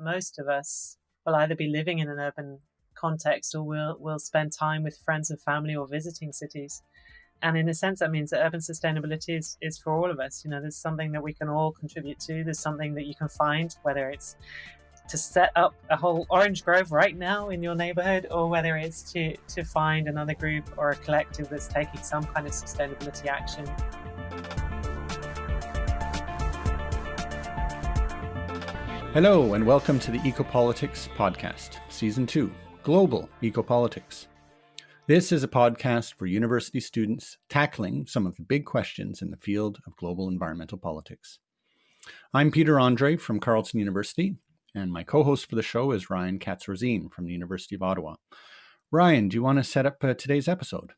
most of us will either be living in an urban context or we'll, we'll spend time with friends and family or visiting cities. And in a sense, that means that urban sustainability is, is for all of us. You know, there's something that we can all contribute to. There's something that you can find, whether it's to set up a whole orange grove right now in your neighborhood, or whether it's to, to find another group or a collective that's taking some kind of sustainability action. Hello, and welcome to the Ecopolitics Podcast, Season 2 Global Ecopolitics. This is a podcast for university students tackling some of the big questions in the field of global environmental politics. I'm Peter Andrée from Carleton University, and my co host for the show is Ryan Katz from the University of Ottawa. Ryan, do you want to set up uh, today's episode?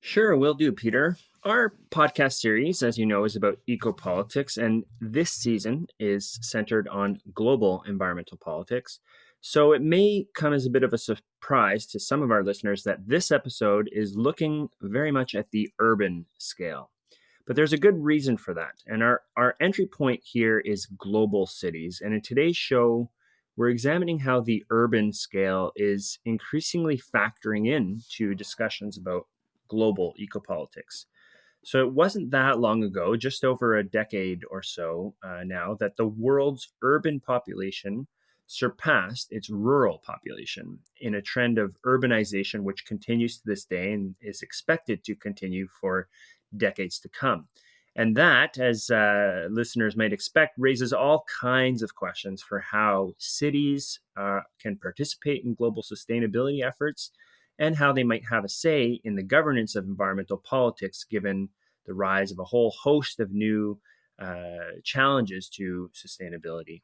Sure, will do, Peter. Our podcast series, as you know, is about eco-politics, and this season is centered on global environmental politics. So it may come as a bit of a surprise to some of our listeners that this episode is looking very much at the urban scale. But there's a good reason for that. And our, our entry point here is global cities. And in today's show, we're examining how the urban scale is increasingly factoring in to discussions about global ecopolitics. So it wasn't that long ago, just over a decade or so uh, now, that the world's urban population surpassed its rural population in a trend of urbanization, which continues to this day and is expected to continue for decades to come. And that, as uh, listeners might expect, raises all kinds of questions for how cities uh, can participate in global sustainability efforts and how they might have a say in the governance of environmental politics given the rise of a whole host of new uh, challenges to sustainability.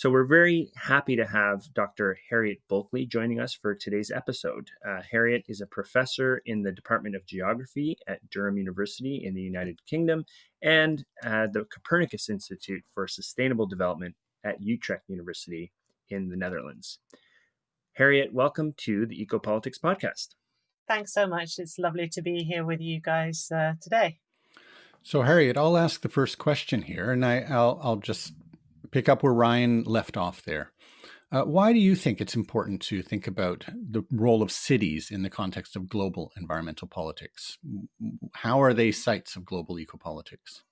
So we're very happy to have Dr. Harriet Bulkeley joining us for today's episode. Uh, Harriet is a professor in the Department of Geography at Durham University in the United Kingdom and uh, the Copernicus Institute for Sustainable Development at Utrecht University in the Netherlands. Harriet, welcome to the Ecopolitics Podcast. Thanks so much. It's lovely to be here with you guys uh, today. So, Harriet, I'll ask the first question here, and I, will I'll just pick up where Ryan left off there. Uh, why do you think it's important to think about the role of cities in the context of global environmental politics? How are they sites of global ecopolitics?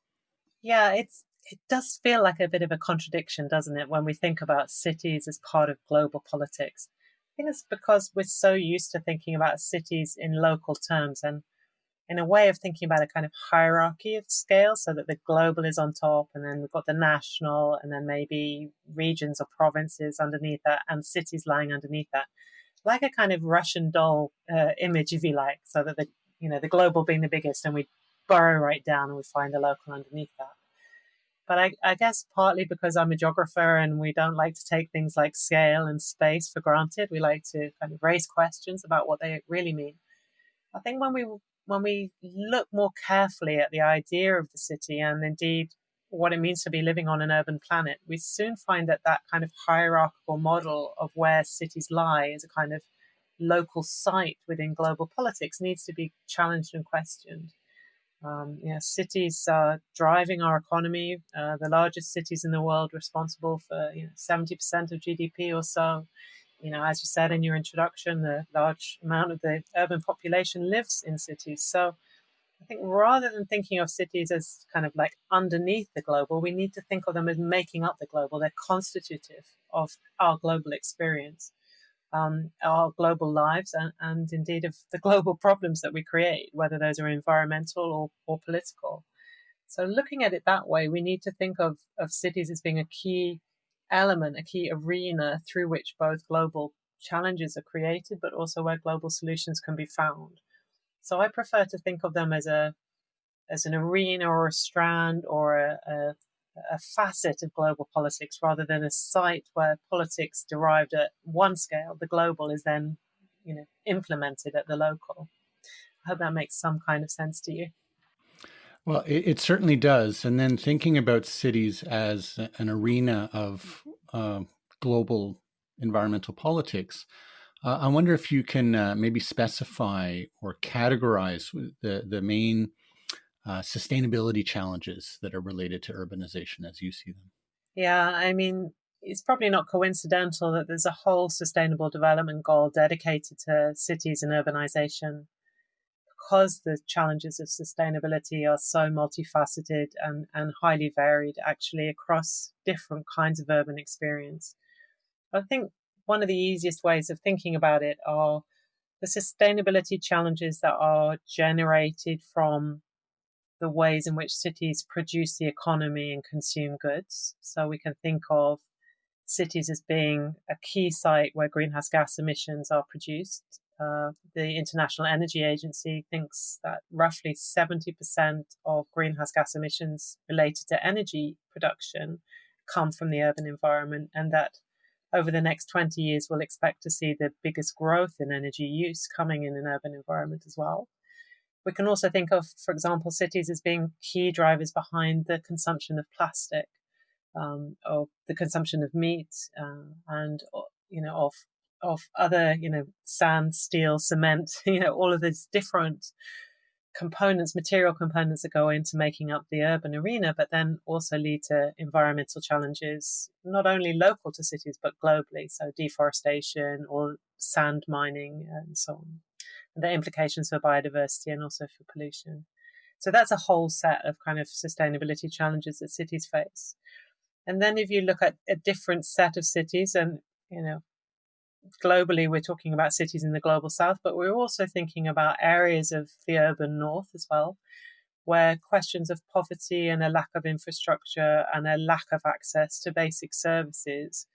Yeah, it's it does feel like a bit of a contradiction, doesn't it, when we think about cities as part of global politics? Think it's because we're so used to thinking about cities in local terms and in a way of thinking about a kind of hierarchy of scale so that the global is on top and then we've got the national and then maybe regions or provinces underneath that and cities lying underneath that. Like a kind of russian doll uh, image if you like so that the you know the global being the biggest and we burrow right down and we find the local underneath that but I, I guess partly because i'm a geographer and we don't like to take things like scale and space for granted we like to kind of raise questions about what they really mean I think when we when we look more carefully at the idea of the city and indeed what it means to be living on an urban planet, we soon find that that kind of hierarchical model of where cities lie as a kind of local site within global politics needs to be challenged and questioned. Um, cities are driving our economy. Uh, the largest cities in the world responsible for you know, 70% of GDP or so you know, as you said in your introduction, the large amount of the urban population lives in cities. So I think rather than thinking of cities as kind of like underneath the global, we need to think of them as making up the global. They're constitutive of our global experience, um, our global lives, and, and indeed of the global problems that we create, whether those are environmental or, or political. So looking at it that way, we need to think of, of cities as being a key element, a key arena through which both global challenges are created, but also where global solutions can be found. So I prefer to think of them as a as an arena or a strand or a, a, a facet of global politics rather than a site where politics derived at one scale, the global is then, you know, implemented at the local. I hope that makes some kind of sense to you. Well, it, it, certainly does. And then thinking about cities as an arena of uh, global environmental politics, uh, I wonder if you can uh, maybe specify or categorize the, the main uh, sustainability challenges that are related to urbanization as you see them. Yeah, I mean, it's probably not coincidental that there's a whole sustainable development goal dedicated to cities and urbanization because the challenges of sustainability are so multifaceted and, and highly varied actually across different kinds of urban experience. I think one of the easiest ways of thinking about it are the sustainability challenges that are generated from the ways in which cities produce the economy and consume goods. So we can think of cities as being a key site where greenhouse gas emissions are produced. Uh, the International Energy Agency thinks that roughly 70% of greenhouse gas emissions related to energy production come from the urban environment, and that over the next 20 years, we'll expect to see the biggest growth in energy use coming in an urban environment as well. We can also think of, for example, cities as being key drivers behind the consumption of plastic, um, or the consumption of meat, uh, and you know of of other you know sand, steel, cement, you know all of these different components, material components that go into making up the urban arena, but then also lead to environmental challenges, not only local to cities, but globally. So, deforestation or sand mining and so on. The implications for biodiversity and also for pollution. So, that's a whole set of kind of sustainability challenges that cities face. And then, if you look at a different set of cities, and you know, globally, we're talking about cities in the global south, but we're also thinking about areas of the urban north as well, where questions of poverty and a lack of infrastructure and a lack of access to basic services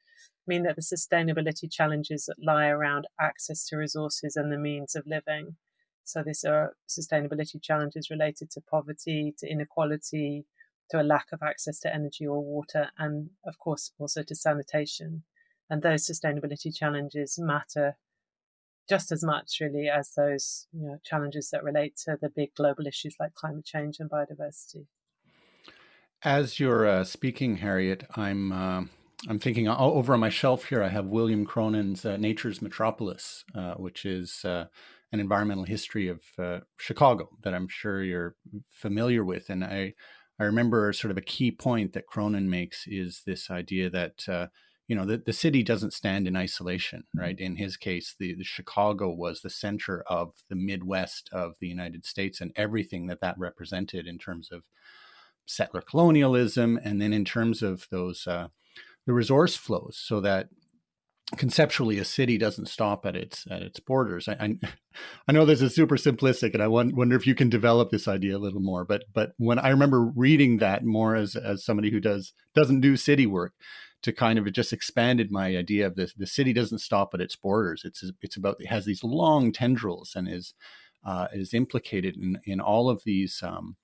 mean that the sustainability challenges that lie around access to resources and the means of living. So, these are sustainability challenges related to poverty, to inequality, to a lack of access to energy or water, and of course also to sanitation. And those sustainability challenges matter just as much, really, as those you know, challenges that relate to the big global issues like climate change and biodiversity. As you're uh, speaking, Harriet, I'm uh, I'm thinking over on my shelf here. I have William Cronon's uh, "Nature's Metropolis," uh, which is uh, an environmental history of uh, Chicago that I'm sure you're familiar with. And I I remember sort of a key point that Cronon makes is this idea that you know the, the city doesn't stand in isolation right in his case the, the, chicago was the center of the midwest of the united states and everything that that represented in terms of settler colonialism and then in terms of those uh, the resource flows so that conceptually a city doesn't stop at its at its borders i i, I know this is super simplistic and i wonder if you can develop this idea a little more but but when i remember reading that more as as somebody who does doesn't do city work to kind of just expanded my idea of this. The city doesn't stop at its borders. It's it's about it has these long tendrils and is uh, is implicated in in all of these. Um,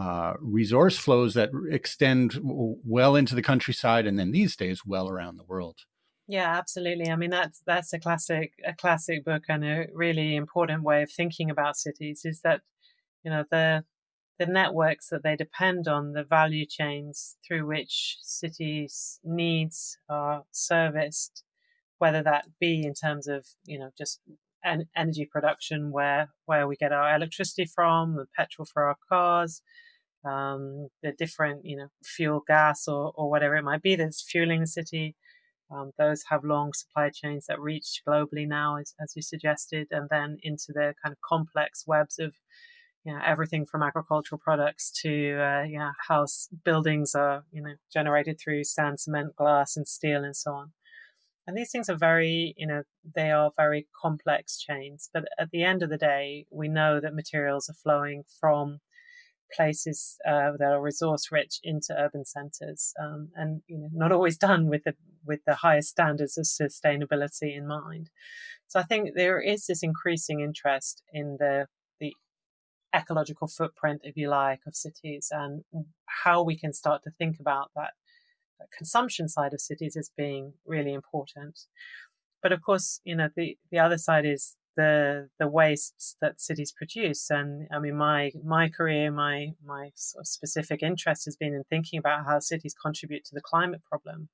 uh, resource flows that extend well into the countryside and then these days well around the world. Yeah, absolutely. I mean that's that's a classic a classic book and a really important way of thinking about cities is that you know the the networks that they depend on, the value chains through which cities' needs are serviced, whether that be in terms of, you know, just en- energy production, where, where we get our electricity from, the petrol for our cars, um, the different, you know, fuel, gas, or, or whatever it might be that's fueling the city. Um, those have long supply chains that reach globally now, as, as you suggested, and then into the kind of complex webs of you know, everything from agricultural products to uh, you know, house buildings are you know generated through sand, cement, glass, and steel, and so on. And these things are very, you know, they are very complex chains. But at the end of the day, we know that materials are flowing from places uh, that are resource rich into urban centers, um, and you know, not always done with the with the highest standards of sustainability in mind. So I think there is this increasing interest in the ecological footprint, if you like, of cities and how we can start to think about that consumption side of cities as being really important. But of course, you know, the, the other side is the the wastes that cities produce. And I mean, my my career, my my sort of specific interest has been in thinking about how cities contribute to the climate problem.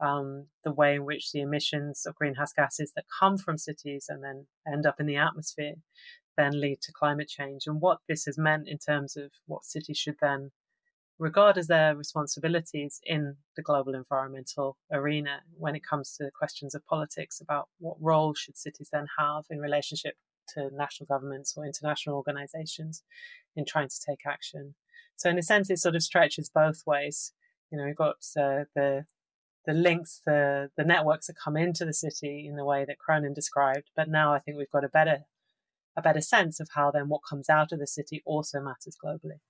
Um, the way in which the emissions of greenhouse gases that come from cities and then end up in the atmosphere then lead to climate change and what this has meant in terms of what cities should then regard as their responsibilities in the global environmental arena when it comes to questions of politics about what role should cities then have in relationship to national governments or international organizations in trying to take action. So in a sense, it sort of stretches both ways. You know, we've got uh, the the links, the the networks that come into the city in the way that Cronon described, but now I think we've got a better a better sense of how then what comes out of the city also matters globally.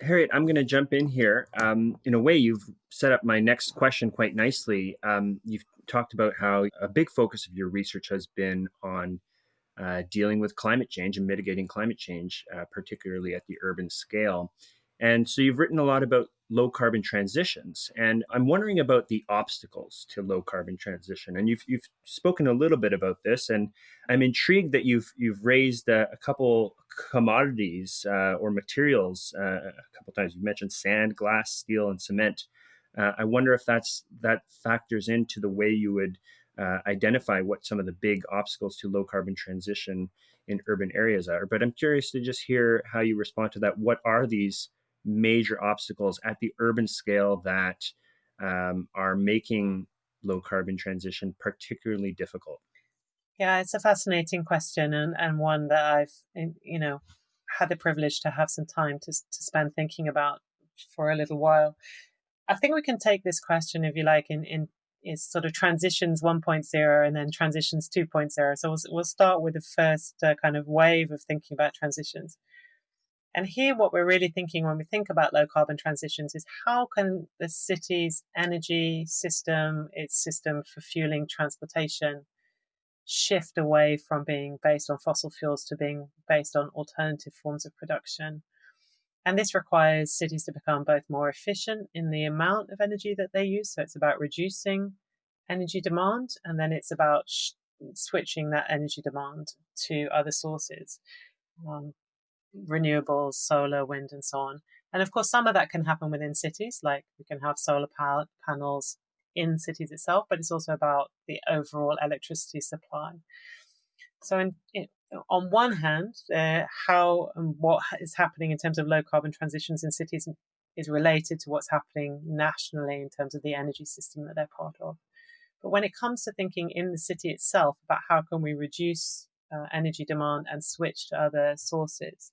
Harriet, I'm going to jump in here. Um, in a way, you've set up my next question quite nicely. Um, you've talked about how a big focus of your research has been on uh, dealing with climate change and mitigating climate change, uh, particularly at the urban scale. And so you've written a lot about low carbon transitions. And I'm wondering about the obstacles to low carbon transition. And you've, you've spoken a little bit about this, and I'm intrigued that you've, you've raised a, a couple commodities uh, or materials uh, a couple times. You mentioned sand, glass, steel, and cement. Uh, I wonder if that's that factors into the way you would uh, identify what some of the big obstacles to low carbon transition in urban areas are. But I'm curious to just hear how you respond to that. What are these major obstacles at the urban scale that um, are making low carbon transition particularly difficult? Yeah, it's a fascinating question and, and one that I've, you know, had the privilege to have some time to, to spend thinking about for a little while. I think we can take this question, if you like, in, in is sort of transitions 1.0 and then transitions 2.0. So we'll, we'll start with the first uh, kind of wave of thinking about transitions. And here, what we're really thinking when we think about low carbon transitions is how can the city's energy system, its system for fueling transportation, shift away from being based on fossil fuels to being based on alternative forms of production. And this requires cities to become both more efficient in the amount of energy that they use. So it's about reducing energy demand, and then it's about sh- switching that energy demand to other sources. Um, renewables, solar, wind, and so on. And of course, some of that can happen within cities, like we can have solar panels in cities itself, but it's also about the overall electricity supply. So, in, in, on one hand, uh, how and what is happening in terms of low carbon transitions in cities is related to what's happening nationally in terms of the energy system that they're part of. But when it comes to thinking in the city itself about how can we reduce uh, energy demand and switch to other sources.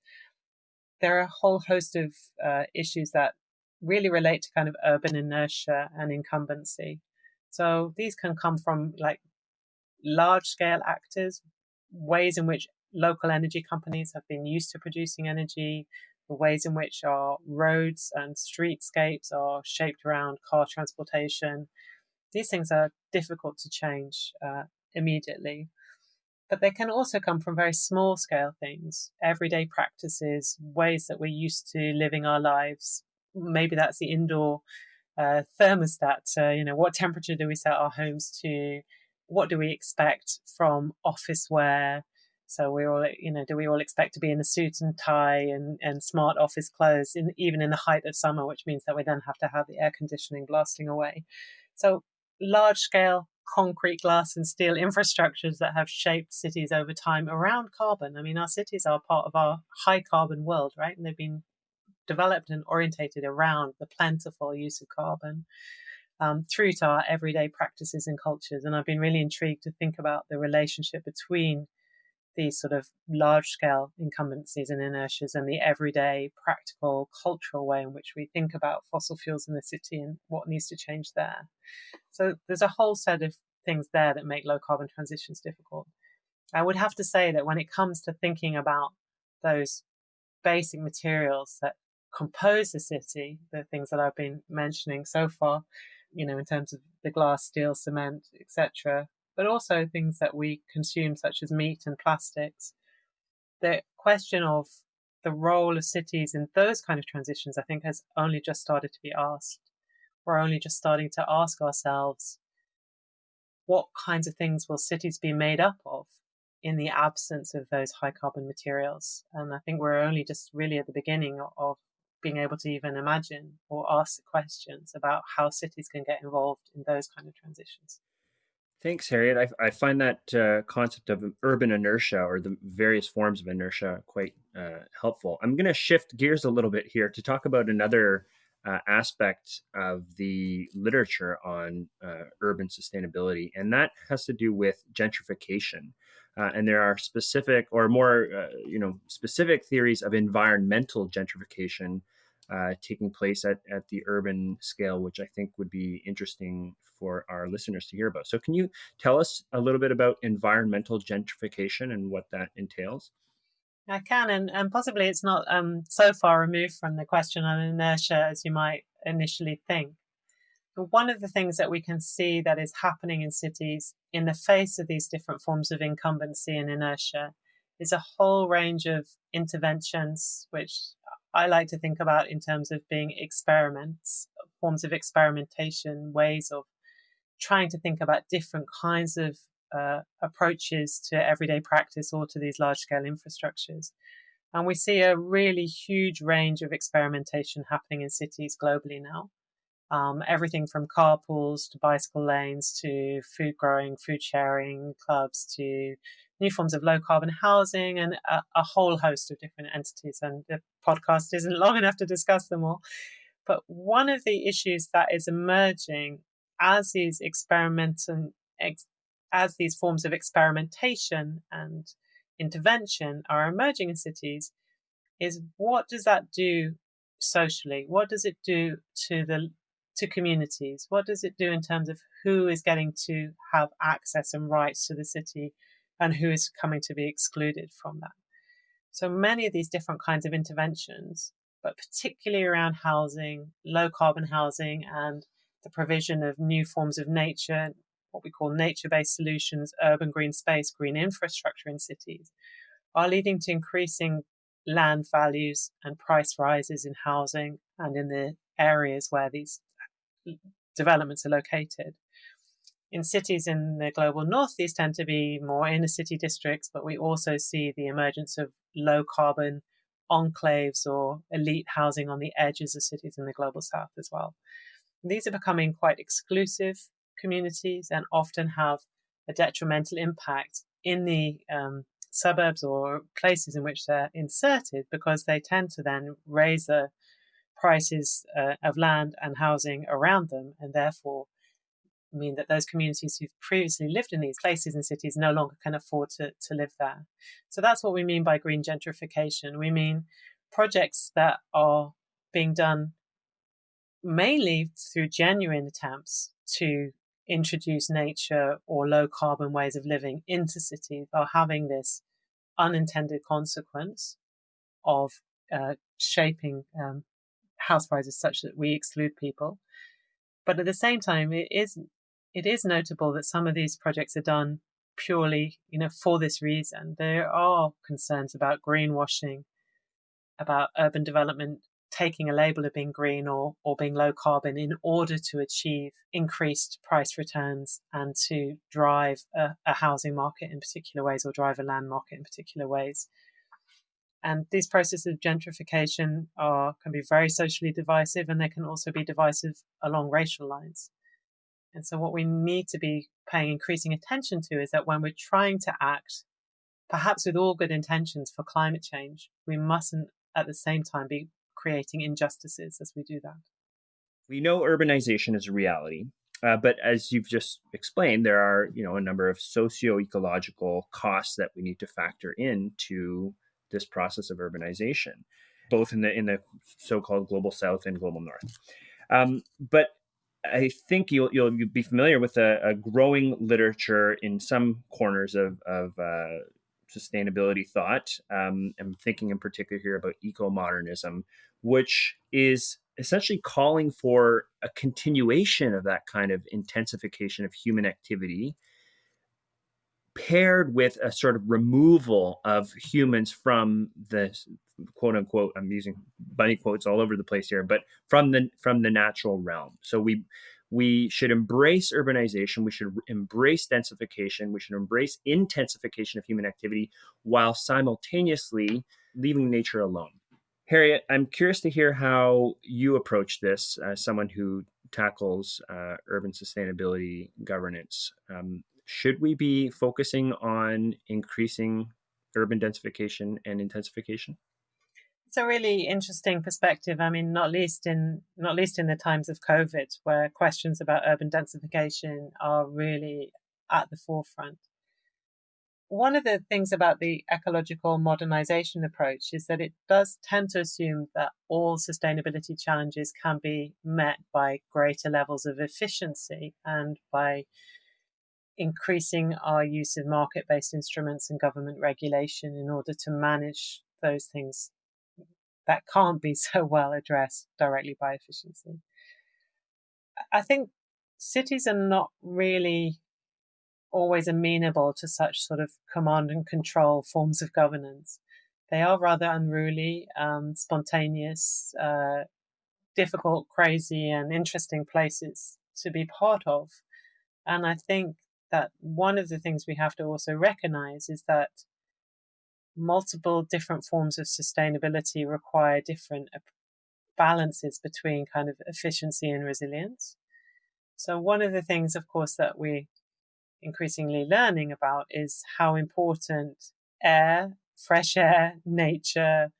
There are a whole host of uh, issues that really relate to kind of urban inertia and incumbency. So these can come from like large scale actors, ways in which local energy companies have been used to producing energy, the ways in which our roads and streetscapes are shaped around car transportation. These things are difficult to change uh, immediately. But they can also come from very small scale things, everyday practices, ways that we're used to living our lives. Maybe that's the indoor uh, thermostat. Uh, you know, what temperature do we set our homes to? What do we expect from office wear? So we all, you know, do we all expect to be in a suit and tie and, and smart office clothes, in, even in the height of summer, which means that we then have to have the air conditioning blasting away. So large scale concrete, glass, and steel infrastructures that have shaped cities over time around carbon. I mean, our cities are part of our high carbon world, right? And they've been developed and orientated around the plentiful use of carbon um, through to our everyday practices and cultures. And I've been really intrigued to think about the relationship between these sort of large scale incumbencies and inertias and the everyday practical cultural way in which we think about fossil fuels in the city and what needs to change there. So there's a whole set of things there that make low carbon transitions difficult. I would have to say that when it comes to thinking about those basic materials that compose the city, the things that I've been mentioning so far, you know, in terms of the glass, steel, cement, etc., but also things that we consume, such as meat and plastics. The question of the role of cities in those kind of transitions, I think, has only just started to be asked. We're only just starting to ask ourselves what kinds of things will cities be made up of in the absence of those high carbon materials? And I think we're only just really at the beginning of being able to even imagine or ask the questions about how cities can get involved in those kind of transitions. Thanks, Harriet. I, I find that uh, concept of urban inertia or the various forms of inertia quite uh, helpful. I'm going to shift gears a little bit here to talk about another uh, aspect of the literature on uh, urban sustainability, and that has to do with gentrification. Uh, and there are specific or more, uh, you know, specific theories of environmental gentrification uh, taking place at, at the urban scale, which I think would be interesting for our listeners to hear about. So, can you tell us a little bit about environmental gentrification and what that entails? I can, and, and possibly it's not um, so far removed from the question on inertia as you might initially think. But one of the things that we can see that is happening in cities in the face of these different forms of incumbency and inertia is a whole range of interventions, which I like to think about in terms of being experiments, forms of experimentation, ways of trying to think about different kinds of uh, approaches to everyday practice or to these large scale infrastructures. And we see a really huge range of experimentation happening in cities globally now. Um, everything from carpools to bicycle lanes to food growing, food sharing clubs to new forms of low carbon housing and a, a, whole host of different entities. And the podcast isn't long enough to discuss them all. But one of the issues that is emerging as these experiments ex- as these forms of experimentation and intervention are emerging in cities is what does that do socially? What does it do to the to communities? What does it do in terms of who is getting to have access and rights to the city and who is coming to be excluded from that? So many of these different kinds of interventions, but particularly around housing, low carbon housing, and the provision of new forms of nature, what we call nature based solutions, urban green space, green infrastructure in cities, are leading to increasing land values and price rises in housing and in the areas where these developments are located. In cities in the global north, these tend to be more inner city districts, but we also see the emergence of low carbon enclaves or elite housing on the edges of cities in the global south as well. These are becoming quite exclusive communities and often have a detrimental impact in the um, suburbs or places in which they're inserted because they tend to then raise the prices uh, of land and housing around them and therefore mean that those communities who've previously lived in these places and cities no longer can afford to, to live there. So that's what we mean by green gentrification. We mean projects that are being done mainly through genuine attempts to introduce nature or low carbon ways of living into cities are having this unintended consequence of uh, shaping um, house prices such that we exclude people. But at the same time, it is it is notable that some of these projects are done purely, you know, for this reason. There are concerns about greenwashing, about urban development taking a label of being green or, or being low carbon in order to achieve increased price returns and to drive a, a housing market in particular ways or drive a land market in particular ways. And these processes of gentrification are can be very socially divisive and they can also be divisive along racial lines. And so what we need to be paying increasing attention to is that when we're trying to act, perhaps with all good intentions for climate change, we mustn't at the same time be creating injustices as we do that. We know urbanization is a reality, uh, but as you've just explained, there are you know a number of socio-ecological costs that we need to factor into this process of urbanization, both in the in the so-called global south and global north. Um, but I think you'll you'll be familiar with a, a growing literature in some corners of of uh, sustainability thought. Um, I'm thinking in particular here about eco modernism, which is essentially calling for a continuation of that kind of intensification of human activity paired with a sort of removal of humans from the quote unquote i'm using bunny quotes all over the place here but from the from the natural realm. So we we should embrace urbanization we should embrace densification we should embrace intensification of human activity while simultaneously leaving nature alone. Harriet i'm curious to hear how you approach this as someone who tackles uh, urban sustainability governance. Um, should we be focusing on increasing urban densification and intensification? it's a really interesting perspective. I mean, not least in not least in the times of COVID, where questions about urban densification are really at the forefront. One of the things about the ecological modernization approach is that it does tend to assume that all sustainability challenges can be met by greater levels of efficiency and by increasing our use of market based instruments and government regulation in order to manage those things that can't be so well addressed directly by efficiency. I think cities are not really always amenable to such sort of command and control forms of governance. They are rather unruly, um, spontaneous, uh, difficult, crazy, and interesting places to be part of. And I think that one of the things we have to also recognize is that multiple different forms of sustainability require different balances between kind of efficiency and resilience. So, one of the things, of course, that we're increasingly learning about is how important air, fresh air, nature,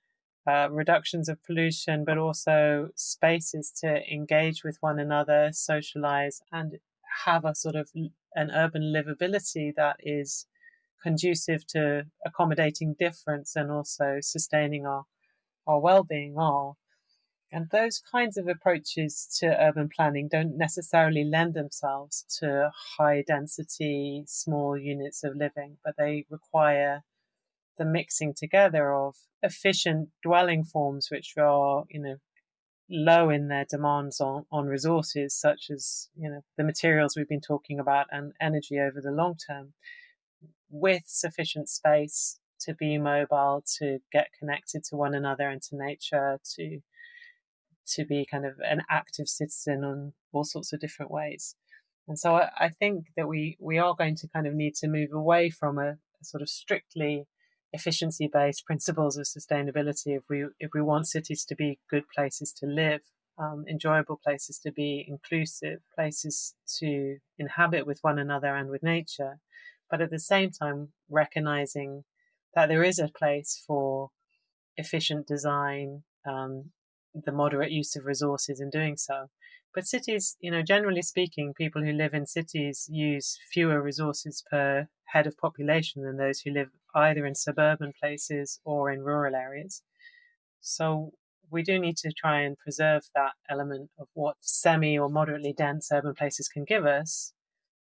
uh, reductions of pollution, but also spaces to engage with one another, socialize, and have a sort of an urban livability that is conducive to accommodating difference and also sustaining our, our well-being are. And those kinds of approaches to urban planning don't necessarily lend themselves to high density, small units of living, but they require the mixing together of efficient dwelling forms, which are, you know, low in their demands on, on resources such as, you know, the materials we've been talking about and energy over the long term, with sufficient space to be mobile, to get connected to one another and to nature, to to be kind of an active citizen on all sorts of different ways. And so I, I think that we we are going to kind of need to move away from a, a sort of strictly efficiency based principles of sustainability if we if we want cities to be good places to live um, enjoyable places to be inclusive places to inhabit with one another and with nature but at the same time recognizing that there is a place for efficient design, um, the moderate use of resources in doing so. But cities, you know, generally speaking, people who live in cities use fewer resources per head of population than those who live either in suburban places or in rural areas. So we do need to try and preserve that element of what semi or moderately dense urban places can give us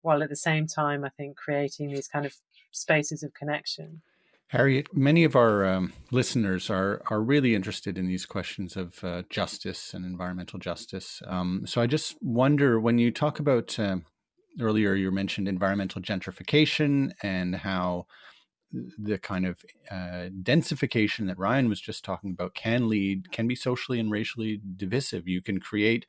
while at the same time, I think creating these kind of spaces of connection. Harriet, many of our um, listeners are are really interested in these questions of uh, justice and environmental justice. Um, so I just wonder when you talk about uh, earlier, you mentioned environmental gentrification and how the kind of uh, densification that Ryan was just talking about can lead can be socially and racially divisive. You can create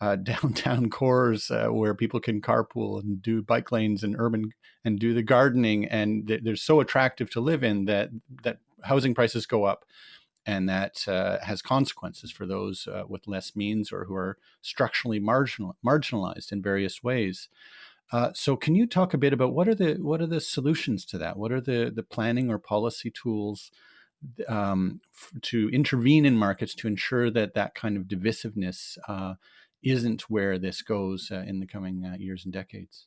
uh, downtown cores uh, where people can carpool and do bike lanes and urban and do the gardening and they're so attractive to live in that that housing prices go up and that uh, has consequences for those uh, with less means or who are structurally marginal, marginalized in various ways. Uh, so, can you talk a bit about what are the what are the solutions to that? What are the the planning or policy tools um, to intervene in markets to ensure that that kind of divisiveness uh, isn't where this goes uh, in the coming uh, years and decades?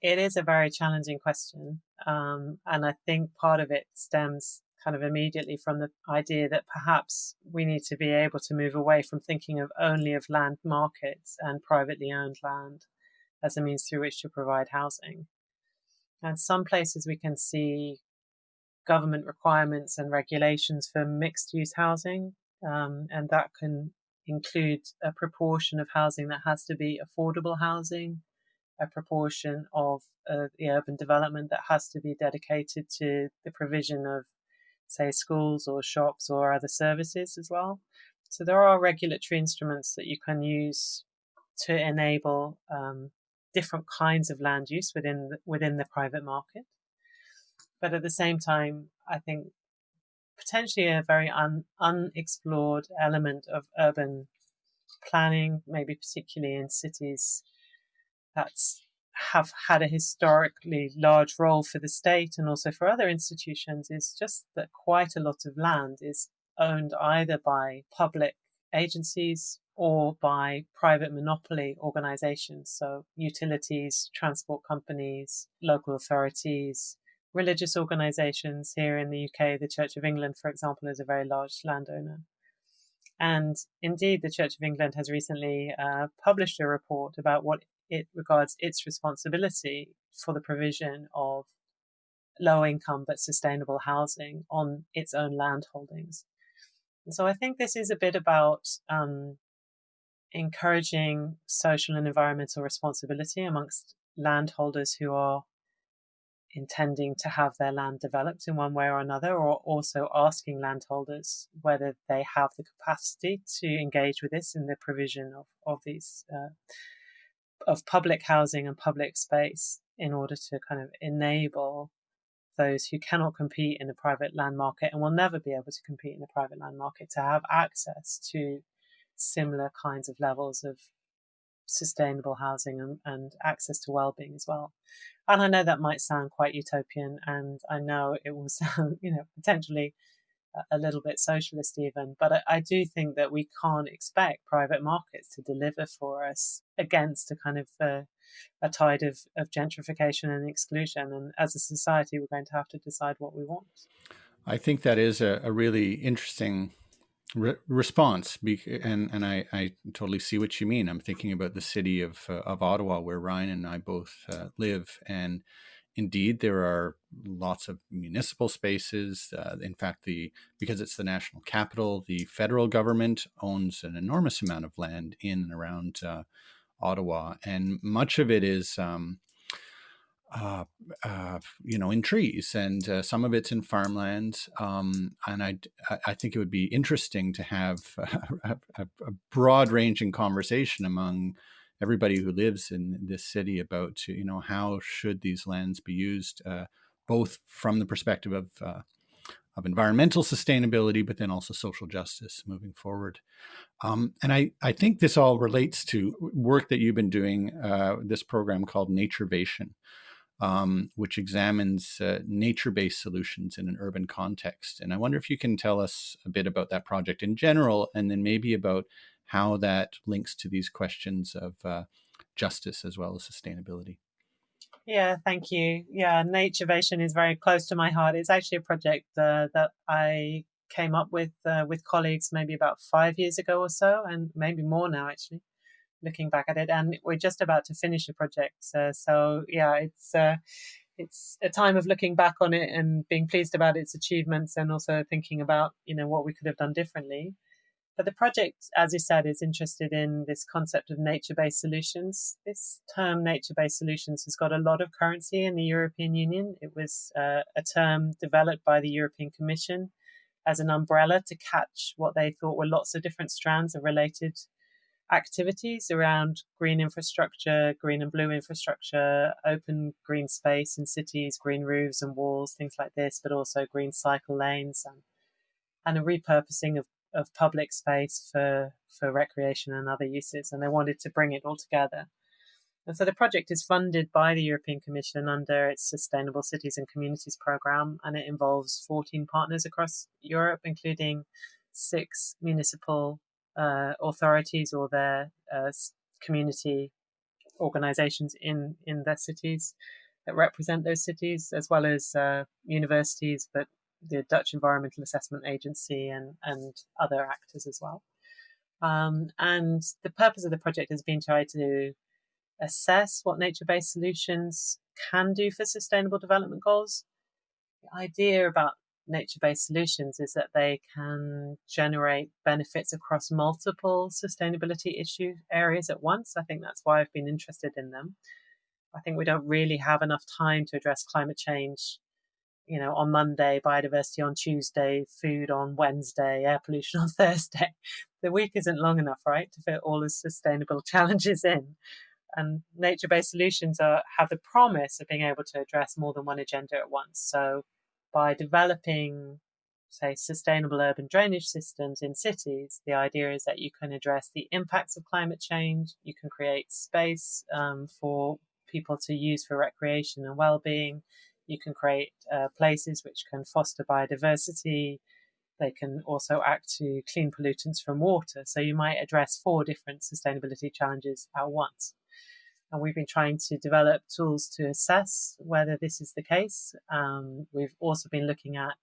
It is a very challenging question. Um, and I think part of it stems kind of immediately from the idea that perhaps we need to be able to move away from thinking of only of land markets and privately owned land as a means through which to provide housing. And some places we can see government requirements and regulations for mixed use housing, um, and that can include a proportion of housing that has to be affordable housing, a proportion of uh, the urban development that has to be dedicated to the provision of, say, schools or shops or other services as well. So there are regulatory instruments that you can use to enable um, different kinds of land use within the, within the private market. But at the same time, I think potentially a very un, unexplored element of urban planning, maybe particularly in cities that have had a historically large role for the state and also for other institutions, is just that quite a lot of land is owned either by public agencies or by private monopoly organizations, so utilities, transport companies, local authorities, religious organizations. Here in the UK, the Church of England, for example, is a very large landowner. And indeed, the Church of England has recently uh, published a report about what it regards its responsibility for the provision of low income but sustainable housing on its own land holdings. So I think this is a bit about um, encouraging social and environmental responsibility amongst landholders who are intending to have their land developed in one way or another, or also asking landholders whether they have the capacity to engage with this in the provision of, of these uh, of public housing and public space in order to kind of enable those who cannot compete in the private land market and will never be able to compete in the private land market to have access to similar kinds of levels of sustainable housing and, and access to well-being as well. And I know that might sound quite utopian, and I know it will sound, you know, potentially a little bit socialist even, but I, I, do think that we can't expect private markets to deliver for us against a kind of uh, a tide of, of gentrification and exclusion. And as a society, we're going to have to decide what we want. I think that is a, a really interesting re response and and I, I totally see what you mean. I'm thinking about the city of uh, of ottawa where ryan and i both uh, live and indeed there are lots of municipal spaces uh, in fact the because it's the national capital the federal government owns an enormous amount of land in and around uh, ottawa and much of it is um, uh, uh, you know, in trees, and uh, some of it's in farmland. Um, and I, I think it would be interesting to have a, a, a broad-ranging conversation among everybody who lives in this city about, you know, how should these lands be used, uh, both from the perspective of of environmental sustainability, but then also social justice moving forward. Um, and I, I think this all relates to work that you've been doing, this program called Naturvation, um, which examines uh, nature-based solutions in an urban context. And I wonder if you can tell us a bit about that project in general, and then maybe about how that links to these questions of uh, justice as well as sustainability. Yeah, thank you. Yeah, Naturvation is very close to my heart. It's actually a project uh, that I came up with uh, with colleagues maybe about five years ago or so, and maybe more now actually looking back at it, and we're just about to finish a project. So yeah, it's uh, it's a time of looking back on it and being pleased about its achievements, and also thinking about you know what we could have done differently. But the project, as you said, is interested in this concept of nature-based solutions. This term nature-based solutions has got a lot of currency in the European Union. It was uh, a term developed by the European Commission as an umbrella to catch what they thought were lots of different strands of related activities around green infrastructure, green and blue infrastructure, open green space in cities, green roofs and walls, things like this, but also green cycle lanes and, and a repurposing of, of public space for, for recreation and other uses. And they wanted to bring it all together. And so the project is funded by the European Commission under its Sustainable Cities and Communities program, and it involves 14 partners across Europe, including six municipal uh, authorities or their uh, community organizations in in their cities that represent those cities, as well as uh, universities, but the Dutch Environmental Assessment Agency and and other actors as well. Um, and the purpose of the project has been to try to assess what nature-based solutions can do for sustainable development goals. The idea about nature based solutions is that they can generate benefits across multiple sustainability issue areas at once. I think that's why I've been interested in them. I think we don't really have enough time to address climate change, you know, on Monday, biodiversity on Tuesday, food on Wednesday, air pollution on Thursday. The week isn't long enough, right, to fit all the sustainable challenges in. And nature based solutions are, have the promise of being able to address more than one agenda at once. So by developing, say, sustainable urban drainage systems in cities, the idea is that you can address the impacts of climate change, you can create space um, for people to use for recreation and well being, you can create uh, places which can foster biodiversity, They can also act to clean pollutants from water. So you might address four different sustainability challenges at once. And we've been trying to develop tools to assess whether this is the case. Um, we've also been looking at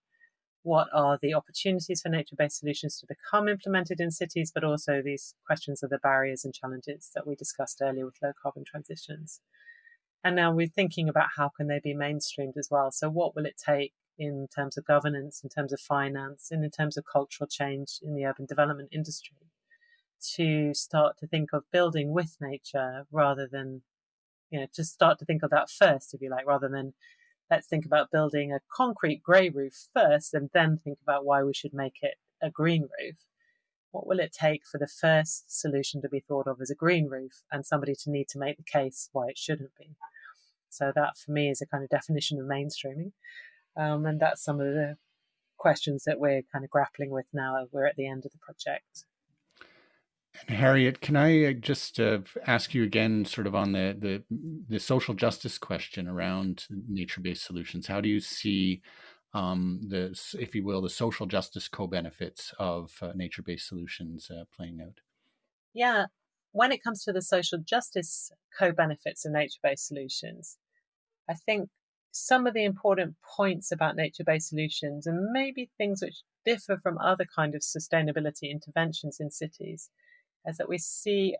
what are the opportunities for nature based solutions to become implemented in cities, but also these questions of the barriers and challenges that we discussed earlier with low carbon transitions. And now we're thinking about how can they be mainstreamed as well. So what will it take in terms of governance, in terms of finance, and in terms of cultural change in the urban development industry to start to think of building with nature rather than, you know, to start to think of that first, if you like, rather than let's think about building a concrete grey roof first and then think about why we should make it a green roof. What will it take for the first solution to be thought of as a green roof and somebody to need to make the case why it shouldn't be? So, that for me is a kind of definition of mainstreaming. Um, and that's some of the questions that we're kind of grappling with now. We're at the end of the project. And Harriet, can I uh, just uh, ask you again, sort of on the, the the social justice question around nature-based solutions? How do you see um, the, if you will, the social justice co-benefits of uh, nature-based solutions uh, playing out? Yeah, when it comes to the social justice co-benefits of nature-based solutions, I think some of the important points about nature-based solutions and maybe things which differ from other kind of sustainability interventions in cities is that we see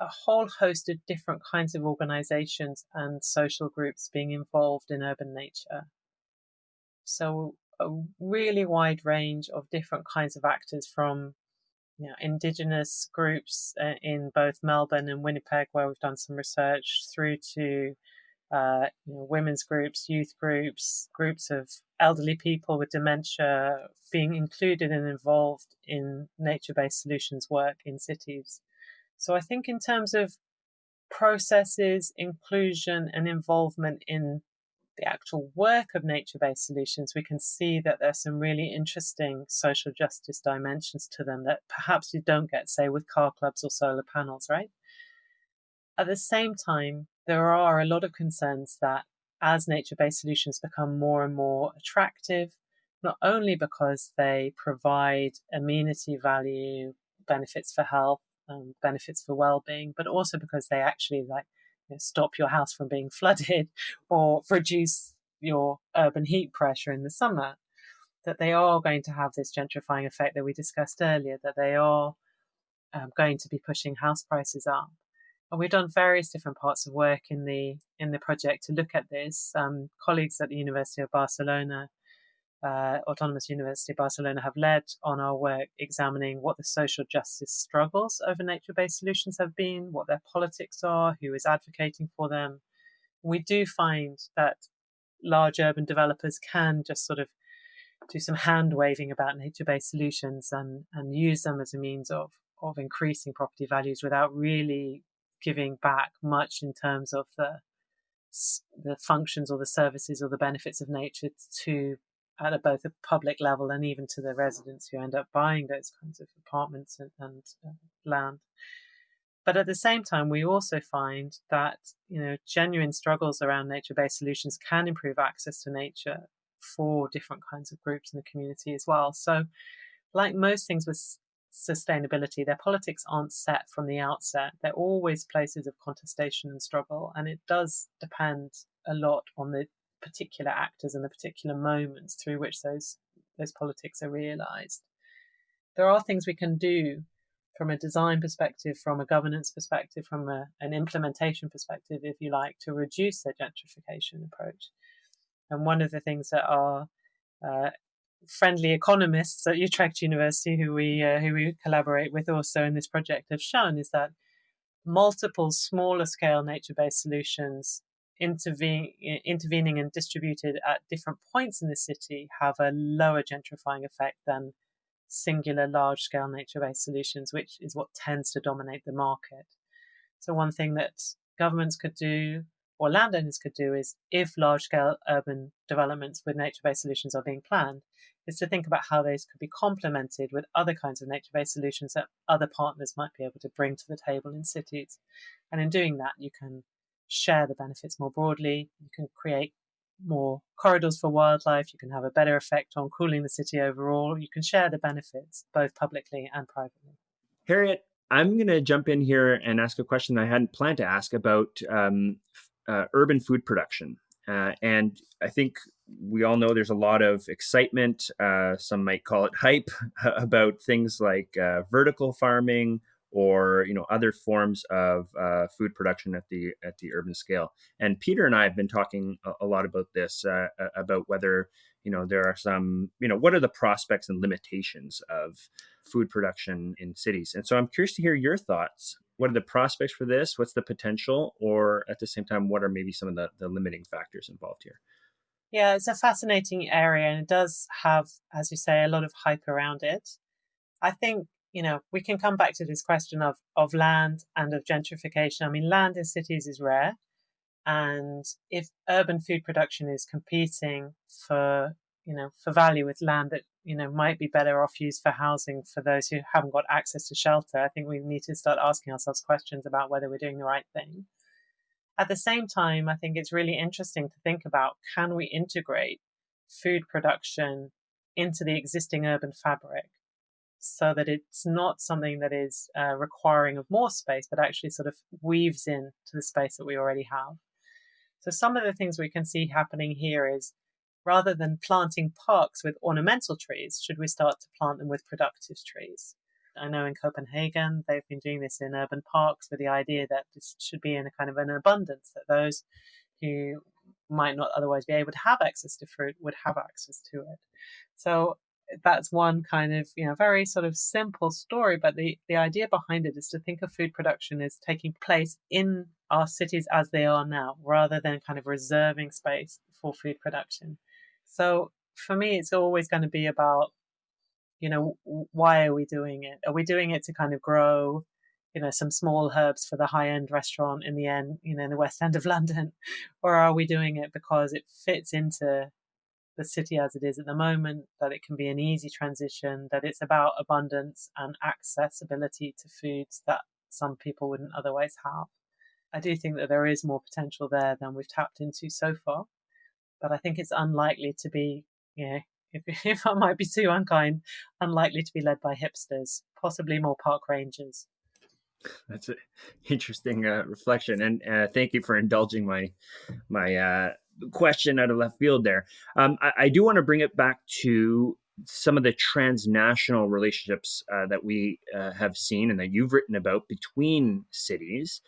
a whole host of different kinds of organizations and social groups being involved in urban nature. So a really wide range of different kinds of actors from you know, indigenous groups uh, in both Melbourne and Winnipeg, where we've done some research, through to uh, you know, women's groups, youth groups, groups of elderly people with dementia being included and involved in nature based solutions work in cities. So I think, in terms of processes, inclusion, and involvement in the actual work of nature based solutions, we can see that there's some really interesting social justice dimensions to them that perhaps you don't get, say, with car clubs or solar panels, right? At the same time, there are a lot of concerns that as nature based solutions become more and more attractive, not only because they provide amenity value, benefits for health, um, benefits for well being, but also because they actually like you know, stop your house from being flooded or reduce your urban heat pressure in the summer, that they are going to have this gentrifying effect that we discussed earlier, that they are um, going to be pushing house prices up. And we've done various different parts of work in the in the project to look at this. Um, colleagues at the University of Barcelona, uh, Autonomous University of Barcelona, have led on our work examining what the social justice struggles over nature-based solutions have been, what their politics are, who is advocating for them. We do find that large urban developers can just sort of do some hand waving about nature-based solutions and, and use them as a means of of increasing property values without really giving back much in terms of the the functions or the services or the benefits of nature to at both a public level and even to the residents who end up buying those kinds of apartments and, and uh, land. But at the same time, we also find that you know genuine struggles around nature-based solutions can improve access to nature for different kinds of groups in the community as well. So, like most things with sustainability, their politics aren't set from the outset. They're always places of contestation and struggle, and it does depend a lot on the particular actors and the particular moments through which those those politics are realized. There are things we can do from a design perspective, from a governance perspective, from a, an implementation perspective, if you like, to reduce the gentrification approach. And one of the things that are uh, friendly economists at Utrecht University, who we uh, who we collaborate with also in this project, have shown is that multiple smaller scale nature based solutions intervene, intervening and distributed at different points in the city have a lower gentrifying effect than singular large scale nature based solutions, which is what tends to dominate the market. So, one thing that governments could do or landowners could do is if large scale urban developments with nature based solutions are being planned, is to think about how those could be complemented with other kinds of nature based solutions that other partners might be able to bring to the table in cities. And in doing that, you can share the benefits more broadly, you can create more corridors for wildlife, you can have a better effect on cooling the city overall, you can share the benefits both publicly and privately. Harriet, I'm going to jump in here and ask a question I hadn't planned to ask about um, uh, urban food production. Uh, and I think we all know there's a lot of excitement, uh, some might call it hype, about things like uh, vertical farming or you know other forms of uh, food production at the at the urban scale. And Peter and I have been talking a, a lot about this uh, about whether you know there are some you know what are the prospects and limitations of food production in cities. And so I'm curious to hear your thoughts what are the prospects for this? What's the potential? Or at the same time, what are maybe some of the, the limiting factors involved here? Yeah, it's a fascinating area and it does have, as you say, a lot of hype around it. I think, you know, we can come back to this question of, of land and of gentrification. I mean, land in cities is rare. And if urban food production is competing for, you know, for value with land that you know might be better off used for housing for those who haven't got access to shelter i think we need to start asking ourselves questions about whether we're doing the right thing at the same time i think it's really interesting to think about can we integrate food production into the existing urban fabric so that it's not something that is uh, requiring of more space but actually sort of weaves in to the space that we already have so some of the things we can see happening here is rather than planting parks with ornamental trees, should we start to plant them with productive trees? I know in Copenhagen, they've been doing this in urban parks with the idea that this should be in a kind of an abundance, that those who might not otherwise be able to have access to fruit would have access to it. So that's one kind of, you know, very sort of simple story, but the, the idea behind it is to think of food production as taking place in our cities as they are now, rather than kind of reserving space for food production. So for me, it's always going to be about, you know, why are we doing it? Are we doing it to kind of grow, you know, some small herbs for the high end restaurant in the end, you know, in the West End of London? Or are we doing it because it fits into the city as it is at the moment, that it can be an easy transition, that it's about abundance and accessibility to foods that some people wouldn't otherwise have. I do think that there is more potential there than we've tapped into so far but I think it's unlikely to be, you know, if, if I might be too unkind, unlikely to be led by hipsters, possibly more park rangers. That's an interesting uh, reflection, and uh, thank you for indulging my my uh, question out of left field there. Um, I, I, do want to bring it back to some of the transnational relationships uh, that we uh, have seen and that you've written about between cities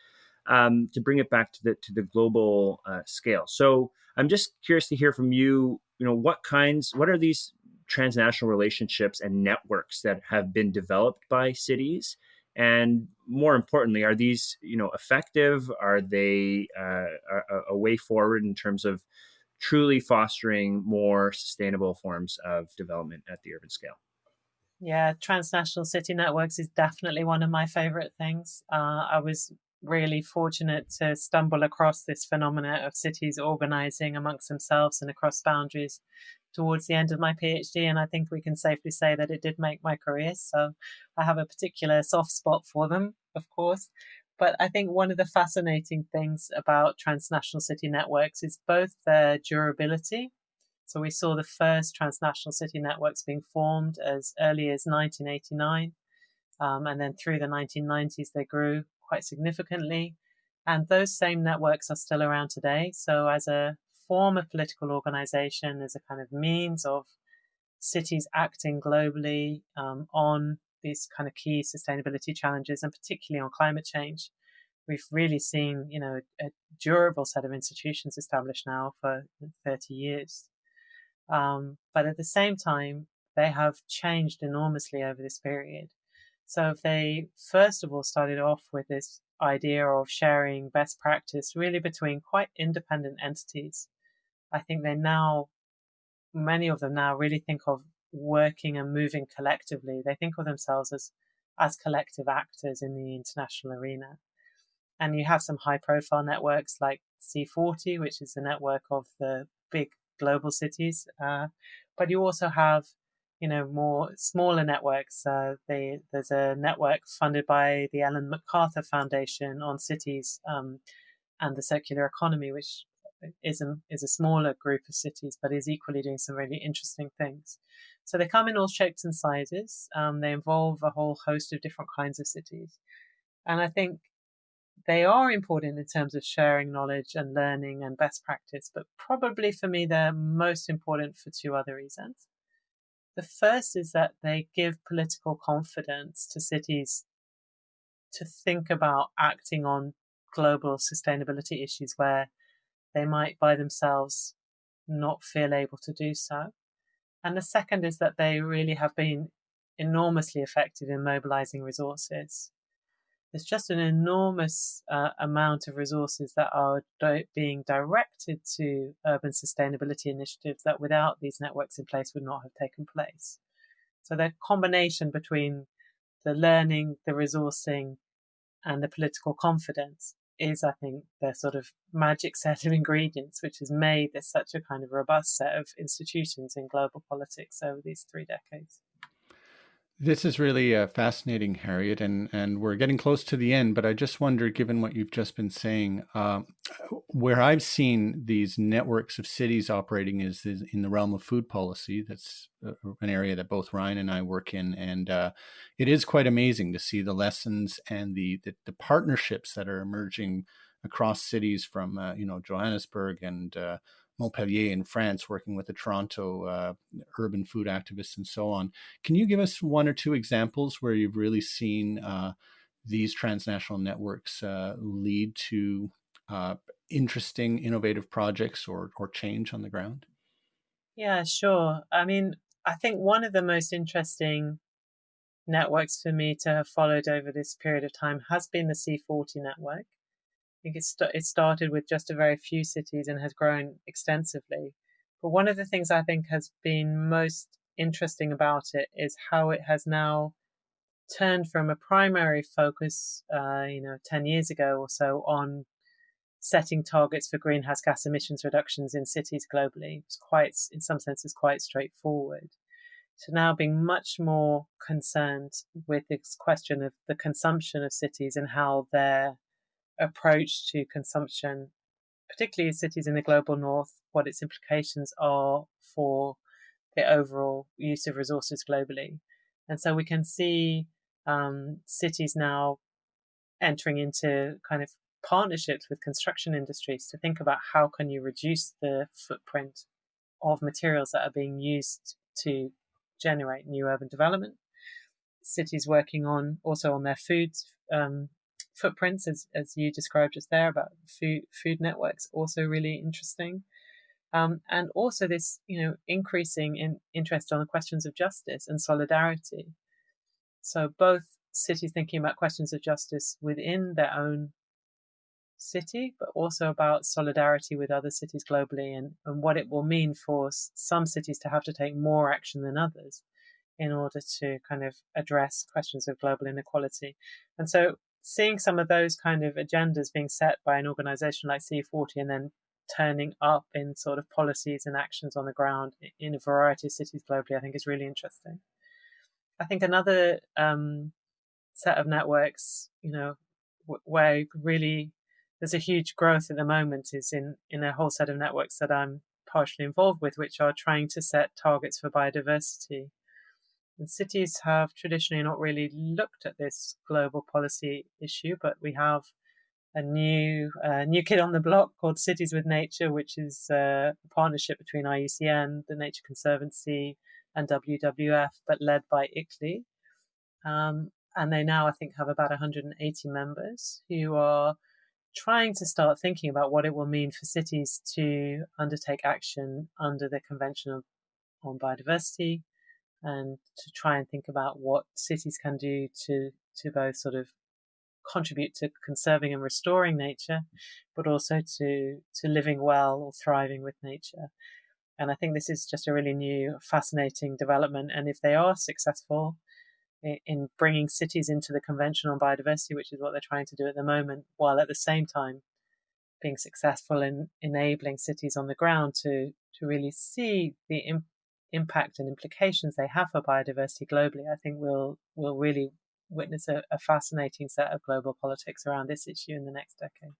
um, to bring it back to the to the global uh, scale. So I'm just curious to hear from you. You know, what kinds, what are these transnational relationships and networks that have been developed by cities? And more importantly, are these you know effective? Are they uh, a, a way forward in terms of truly fostering more sustainable forms of development at the urban scale? Yeah, transnational city networks is definitely one of my favorite things. Uh, I was really fortunate to stumble across this phenomena of cities organizing amongst themselves and across boundaries towards the end of my PhD. And I think we can safely say that it did make my career. So I have a particular soft spot for them, of course. But I think one of the fascinating things about transnational city networks is both their durability. So we saw the first transnational city networks being formed as early as 1989. Um, and then through the 1990s, they grew quite significantly. And those same networks are still around today. So, as a form of political organization, as a kind of means of cities acting globally um, on these kind of key sustainability challenges, and particularly on climate change, we've really seen, you know, a durable set of institutions established now for 30 years. Um, but at the same time, they have changed enormously over this period. So if they first of all started off with this idea of sharing best practice really between quite independent entities, I think they now, many of them now really think of working and moving collectively. They think of themselves as, as collective actors in the international arena. And you have some high profile networks like C40, which is the network of the big global cities. Uh, but you also have you know more smaller networks. Uh, they, there's a network funded by the Ellen MacArthur Foundation on cities um, and the circular economy, which is a, is a smaller group of cities, but is equally doing some really interesting things. So they come in all shapes and sizes. Um, they involve a whole host of different kinds of cities. And I think they are important in terms of sharing knowledge and learning and best practice, but probably for me, they're most important for two other reasons. The first is that they give political confidence to cities to think about acting on global sustainability issues where they might by themselves not feel able to do so. And the second is that they really have been enormously effective in mobilizing resources. There's just an enormous uh, amount of resources that are di- being directed to urban sustainability initiatives that without these networks in place would not have taken place. So the combination between the learning, the resourcing, and the political confidence is, I think, the sort of magic set of ingredients which has made this such a kind of robust set of institutions in global politics over these three decades. This is really uh, fascinating, Harriet, and, and we're getting close to the end. But I just wonder, given what you've just been saying, uh, where I've seen these networks of cities operating is, is, in the realm of food policy. That's uh, an area that both Ryan and I work in, and uh, it is quite amazing to see the lessons and the, the, the partnerships that are emerging across cities from uh, you know Johannesburg and uh, Montpellier in France, working with the Toronto uh, urban food activists and so on. Can you give us one or two examples where you've really seen uh, these transnational networks uh, lead to uh, interesting, innovative projects or, or change on the ground? Yeah, sure. I mean, I think one of the most interesting networks for me to have followed over this period of time has been the C40 network. I think it, st- it started with just a very few cities and has grown extensively. But one of the things I think has been most interesting about it is how it has now turned from a primary focus, uh, you know, 10 years ago or so on setting targets for greenhouse gas emissions reductions in cities globally. It's quite, in some senses, quite straightforward. To now being much more concerned with this question of the consumption of cities and how they're approach to consumption, particularly in cities in the global north, what its implications are for the overall use of resources globally. And so we can see um, cities now entering into kind of partnerships with construction industries to think about how can you reduce the footprint of materials that are being used to generate new urban development. Cities working on also on their food um, footprints, as, as you described just there about food food networks, also really interesting. Um, and also this, you know, increasing in interest on the questions of justice and solidarity. So both cities thinking about questions of justice within their own city, but also about solidarity with other cities globally and, and what it will mean for some cities to have to take more action than others in order to kind of address questions of global inequality. And so seeing some of those kind of agendas being set by an organization like C40 and then turning up in sort of policies and actions on the ground in a variety of cities globally, I think is really interesting. I think another um, set of networks, you know, where really there's a huge growth at the moment is in in a whole set of networks that I'm partially involved with, which are trying to set targets for biodiversity and cities have traditionally not really looked at this global policy issue, but we have a new uh, new kid on the block called Cities with Nature, which is uh, a partnership between IUCN, the Nature Conservancy, and WWF, but led by ICLEI. Um, and they now, I think, have about 180 members who are trying to start thinking about what it will mean for cities to undertake action under the Convention on Biodiversity, and to try and think about what cities can do to to both sort of contribute to conserving and restoring nature, but also to to living well or thriving with nature. And I think this is just a really new, fascinating development. And if they are successful in bringing cities into the Convention on Biodiversity, which is what they're trying to do at the moment, while at the same time being successful in enabling cities on the ground to to really see the impact and implications they have for biodiversity globally, I think we'll we'll really witness a, a fascinating set of global politics around this issue in the next decade.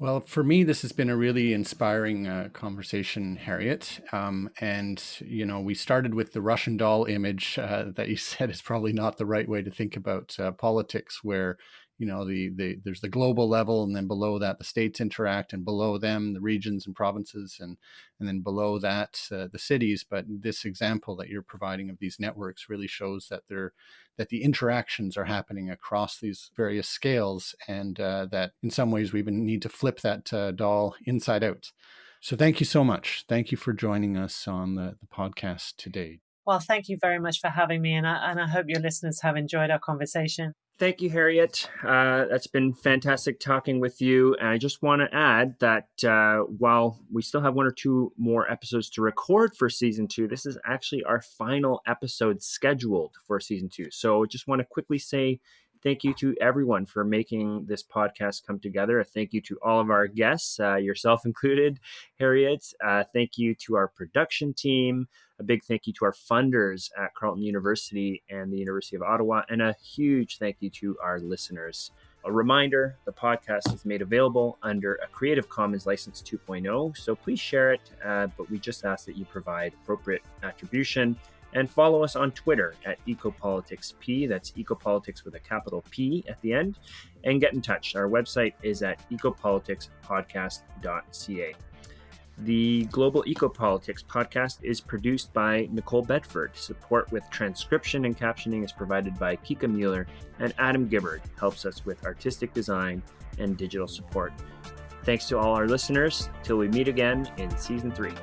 Well, for me, this has been a really inspiring uh, conversation, Harriet. Um, and, you know, we started with the Russian doll image uh, that you said is probably not the right way to think about uh, politics, where, you know, the, the there's the global level, and then below that, the states interact, and below them, the regions and provinces, and, and then below that, uh, the cities. But this example that you're providing of these networks really shows that they're that the interactions are happening across these various scales, and uh, that in some ways we even need to flip that uh, doll inside out. So thank you so much. Thank you for joining us on the, the podcast today. Well, thank you very much for having me, and I, and I hope your listeners have enjoyed our conversation. Thank you, Harriet. Uh, that's been fantastic talking with you. And I just want to add that uh, while we still have one or two more episodes to record for season two, this is actually our final episode scheduled for season two. So I just want to quickly say thank you to everyone for making this podcast come together. A thank you to all of our guests, uh, yourself included, Harriet. Uh, thank you to our production team. A big thank you to our funders at Carleton University and the University of Ottawa, and a huge thank you to our listeners. A reminder the podcast is made available under a Creative Commons License 2.0, so please share it, uh, but we just ask that you provide appropriate attribution and follow us on Twitter at EcopoliticsP. That's Ecopolitics with a capital P at the end. And get in touch. Our website is at ecopoliticspodcast.ca. The Global Ecopolitics podcast is produced by Nicole Bedford. Support with transcription and captioning is provided by Kika Mueller, and Adam Gibbard helps us with artistic design and digital support. Thanks to all our listeners. Till we meet again in season three.